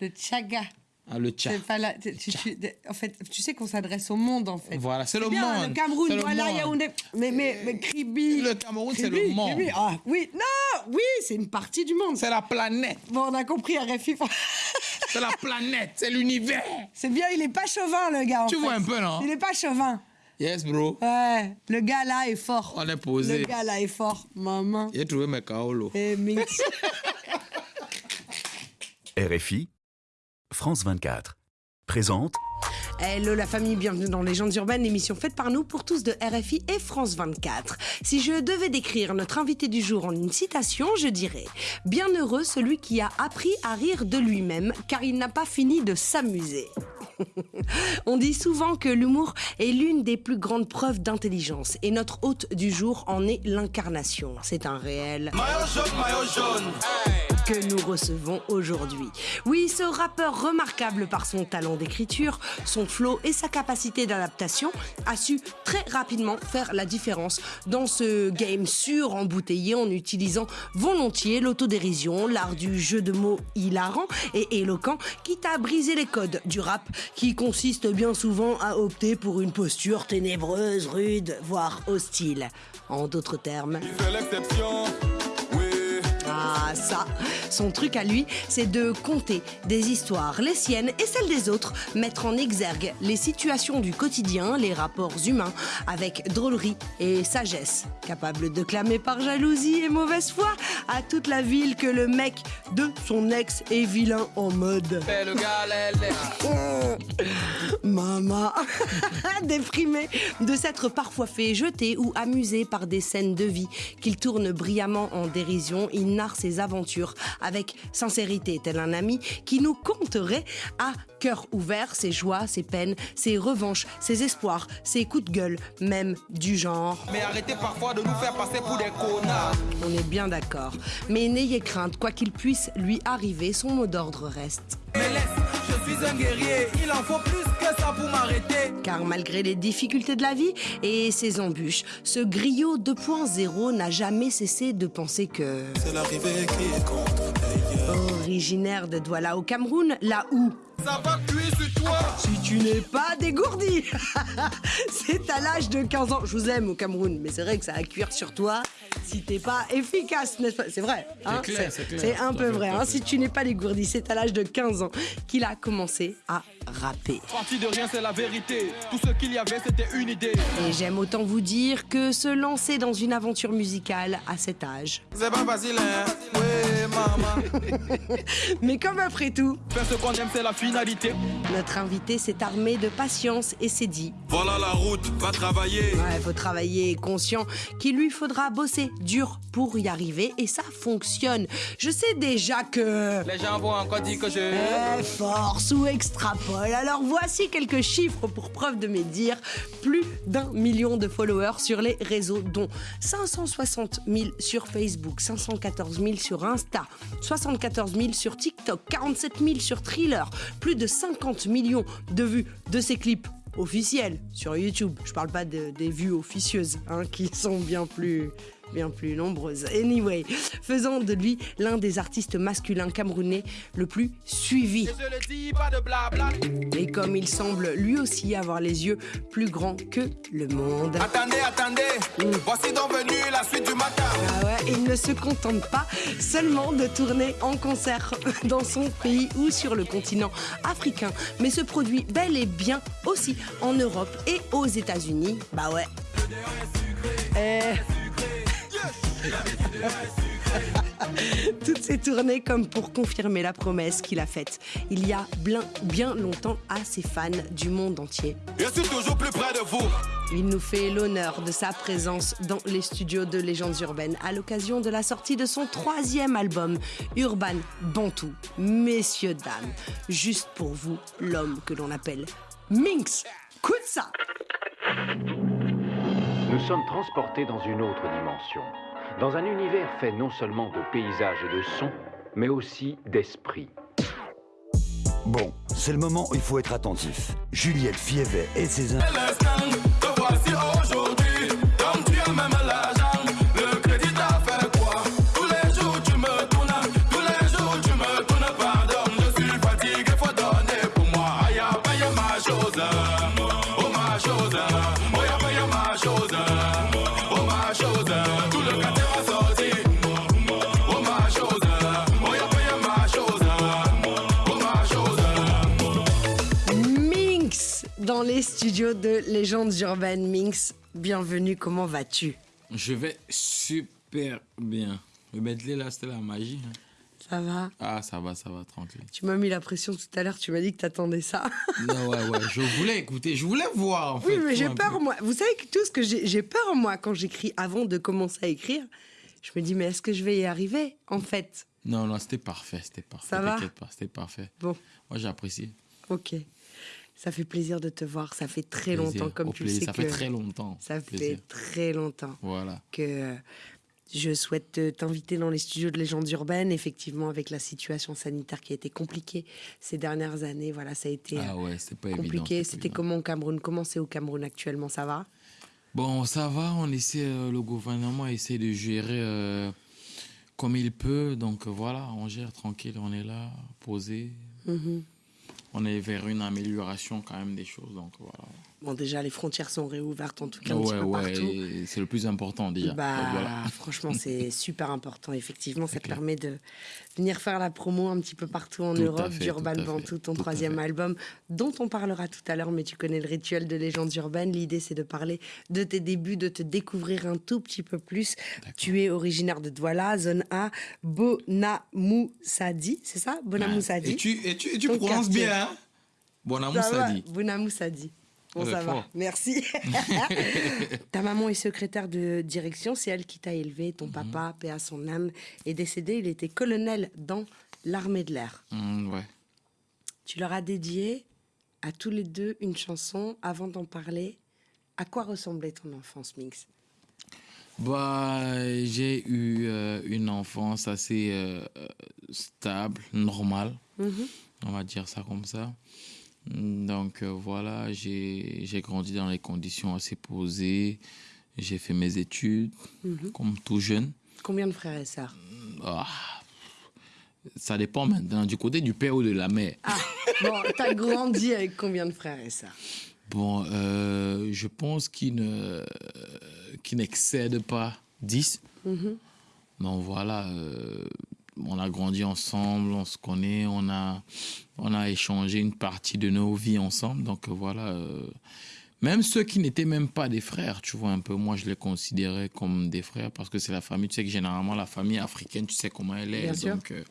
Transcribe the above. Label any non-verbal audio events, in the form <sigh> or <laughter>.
Le Tchaga. Ah, le tcha. C'est pas la- tu- tu- tu- en fait, tu sais qu'on s'adresse au monde, en fait. Voilà, c'est le bien, monde. Le Cameroun, le voilà, monde. Yaoundé. Mais, mais, mais Kribi. Le Cameroun, c'est le monde. Kribi, Ah, oui, non, oui, c'est une partie du monde. C'est la planète. Bon, on a compris, RFI. <laughs> C'est la planète. C'est l'univers. C'est bien, il est pas chauvin, le gars. en Tu fait. vois un peu, non? Il est pas chauvin. Yes, bro. Ouais, le gars là est fort. On est posé. Le gars là est fort. Maman. J'ai trouvé mes kaolo. Et Minx. <laughs> RFI, France 24, présente Hello la famille, bienvenue dans Légendes urbaines, l'émission faite par nous pour tous de RFI et France 24. Si je devais décrire notre invité du jour en une citation, je dirais Bienheureux celui qui a appris à rire de lui-même car il n'a pas fini de s'amuser. <laughs> On dit souvent que l'humour est l'une des plus grandes preuves d'intelligence et notre hôte du jour en est l'incarnation. C'est un réel que nous recevons aujourd'hui. Oui, ce rappeur remarquable par son talent d'écriture, son flow et sa capacité d'adaptation a su très rapidement faire la différence dans ce game sûr embouteillé en utilisant volontiers l'autodérision, l'art du jeu de mots hilarant et éloquent, quitte à briser les codes du rap qui consiste bien souvent à opter pour une posture ténébreuse, rude, voire hostile. En d'autres termes, ça, son truc à lui, c'est de conter des histoires, les siennes et celles des autres, mettre en exergue les situations du quotidien, les rapports humains, avec drôlerie et sagesse, capable de clamer par jalousie et mauvaise foi à toute la ville que le mec de son ex est vilain en mode. <laughs> Maman, <laughs> déprimé de s'être parfois fait jeter ou amuser par des scènes de vie qu'il tourne brillamment en dérision, il narre ses aventures avec sincérité, tel un ami qui nous conterait à cœur ouvert ses joies, ses peines, ses revanches, ses espoirs, ses coups de gueule, même du genre. Mais arrêtez parfois de nous faire passer pour des connards. On est bien d'accord. Mais n'ayez crainte, quoi qu'il puisse lui arriver, son mot d'ordre reste. Suis un guerrier. Il en faut plus que ça pour m'arrêter. Car malgré les difficultés de la vie et ses embûches, ce griot 2.0 n'a jamais cessé de penser que... C'est l'arrivée qui compte. Originaire de Douala au Cameroun, là où... Ça va cuire sur toi. Si tu n'es pas dégourdi <laughs> C'est à l'âge de 15 ans. Je vous aime au Cameroun, mais c'est vrai que ça va cuire sur toi si t'es pas efficace, n'est-ce pas? C'est vrai. hein? C'est un peu vrai. hein? Si tu n'es pas dégourdi, c'est à l'âge de 15 ans qu'il a commencé à rapper. Parti de rien, c'est la vérité. Tout ce qu'il y avait, c'était une idée. Et j'aime autant vous dire que se lancer dans une aventure musicale à cet âge. C'est pas facile, hein? Maman. <laughs> Mais comme après tout, Faire ce qu'on aime, c'est la finalité. notre invité s'est armé de patience et s'est dit Voilà la route, va travailler. Ouais, faut travailler conscient qu'il lui faudra bosser dur pour y arriver et ça fonctionne. Je sais déjà que Les gens vont encore dire que je. Eh, force ou extrapole. Alors voici quelques chiffres pour preuve de mes dires. Plus d'un million de followers sur les réseaux, dont 560 000 sur Facebook, 514 000 sur Insta, 74 000 sur TikTok, 47 000 sur Thriller, plus de 50 millions de vues de ses clips officiels sur YouTube. Je parle pas de- des vues officieuses, hein, qui sont bien plus bien plus nombreuses. Anyway, faisant de lui l'un des artistes masculins camerounais le plus suivi. Et comme il semble lui aussi avoir les yeux plus grands que le monde. Attendez, attendez. Voici donc la suite du matin. Ah ouais, il ne se contente pas seulement de tourner en concert <laughs> dans son pays ou sur le continent africain, mais se produit bel et bien aussi en Europe et aux États-Unis. Bah ouais. <laughs> Toutes ces tournées comme pour confirmer la promesse qu'il a faite il y a bien, bien longtemps à ses fans du monde entier. Je suis toujours plus près de vous. Il nous fait l'honneur de sa présence dans les studios de Légendes Urbaines à l'occasion de la sortie de son troisième album, Urban Bantou. Messieurs, dames, juste pour vous, l'homme que l'on appelle Minx Kutsa. Nous sommes transportés dans une autre dimension, dans un univers fait non seulement de paysages et de sons, mais aussi d'esprit. Bon, c'est le moment où il faut être attentif. Juliette Fievet et ses dans les studios de Légendes Urbaines. Minx, bienvenue, comment vas-tu? Je vais super bien. Le medley là, c'était la magie. hein. Ça va? Ah, ça va, ça va, tranquille. Tu m'as mis la pression tout à l'heure, tu m'as dit que t'attendais ça. Non, ouais, ouais, je voulais écouter, je voulais voir en Oui, fait. mais j'ai peur, peu. moi. Vous savez que tout ce que j'ai peur, moi, quand j'écris avant de commencer à écrire. Je me dis, mais est-ce que je vais y arriver, en fait? Non, non, c'était parfait, c'était parfait. Ça va? T'inquiète pas, c'était parfait. Bon, Moi, j'ai apprécié. ok. Ça fait plaisir de te voir. Ça fait très Plaisir, longtemps, comme au tu le plaisir. sais Ça que fait très longtemps. ça Plaisir. fait très longtemps Voilà. que je souhaite te- t'inviter dans les studios de Légendes Urbaines. Effectivement, avec la situation sanitaire qui a été compliquée ces dernières années, voilà, ça a été Ah euh, ouais, pas compliqué. C'était comment au Cameroun? Comment c'est au Cameroun actuellement? Ça va? Bon, ça va, on essaie, euh, le gouvernement essaie de gérer euh, comme il peut. Donc voilà, on gère tranquille, on est là, posé. Mhm. On est vers une amélioration quand même des choses. Donc voilà. Bon, déjà, les frontières sont réouvertes, en tout cas, un ouais, petit peu ouais, partout. c'est le plus important déjà. Bah, Donc, voilà. <laughs> franchement, c'est super important. Effectivement, ça te permet de venir faire la promo un petit peu partout en Tout Europe d'Urban fait, ton tout troisième album, dont on parlera tout à l'heure, mais tu connais le rituel de Légendes Urbaines. L'idée, c'est de parler de tes débuts, de te découvrir un tout petit peu plus. Tu es originaire de Douala, zone A, Bonamoussadi, c'est ça? Bonamoussadi Et tu, et tu, et tu prononces quartier. bien, hein? Bon amour, Ça ça va, dit. Bonamoussadi. Bon, ça va. Merci. <laughs> <laughs> Ta maman est secrétaire de direction, c'est elle qui t'a élevé. Mhm. Ton papa, paix à son âme, est décédé. Il était colonel dans l'armée de l'air. Hum, ouais. Tu leur as dédié à tous les deux une chanson. Avant d'en parler, à quoi ressemblait ton enfance, Mix Bah, j'ai eu euh, une enfance assez euh, euh, stable, normale. Mhm. on va dire ça comme ça. Donc euh, voilà, j'ai grandi dans les conditions assez posées. J'ai fait mes études Mhm. comme tout jeune. Combien de frères et sœurs Ah, ça dépend maintenant du côté du père ou de la mère. Ah, bon, t'as grandi avec combien de frères et sœurs Bon, euh, je pense qu'il ne qu'il n'excède pas 10. Mhm. Donc voilà, euh, on a grandi ensemble, on se connaît, on a, on a échangé une partie de nos vies ensemble. Donc voilà, euh, même ceux qui n'étaient même pas des frères, tu vois, un peu, moi je les considérais comme des frères parce que c'est la famille. Tu sais que généralement la famille africaine, tu sais comment elle est. Bien sûr. euh,